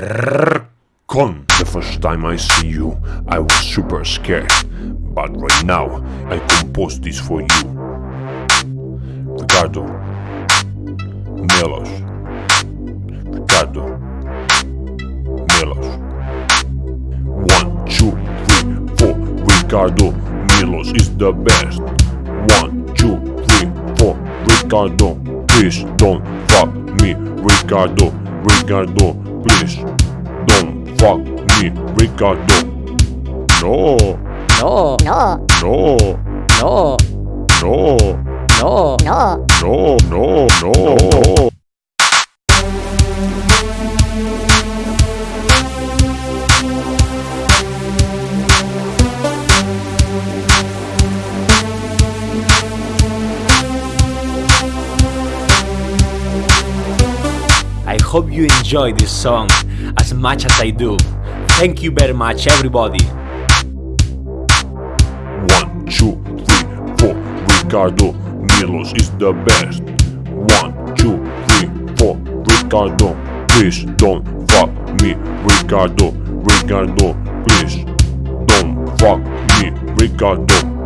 Con. The first time I see you, I was super scared. But right now, I compose this for you. Ricardo. Milos. Ricardo. Milos. One, two, three, four. Ricardo Milos is the best. One, two, three, four. Ricardo, please don't fuck me. Ricardo, Ricardo, please don't fuck me. Ricardo. No, No, No, no, no, no, no. no, no, no, no. I hope you enjoy this song as much as I do. Thank you very much, everybody. One, two, three, four. Ricardo Milos is the best. One, two, three, four. Ricardo, please don't fuck me. Ricardo, Ricardo, please don't fuck me. Ricardo.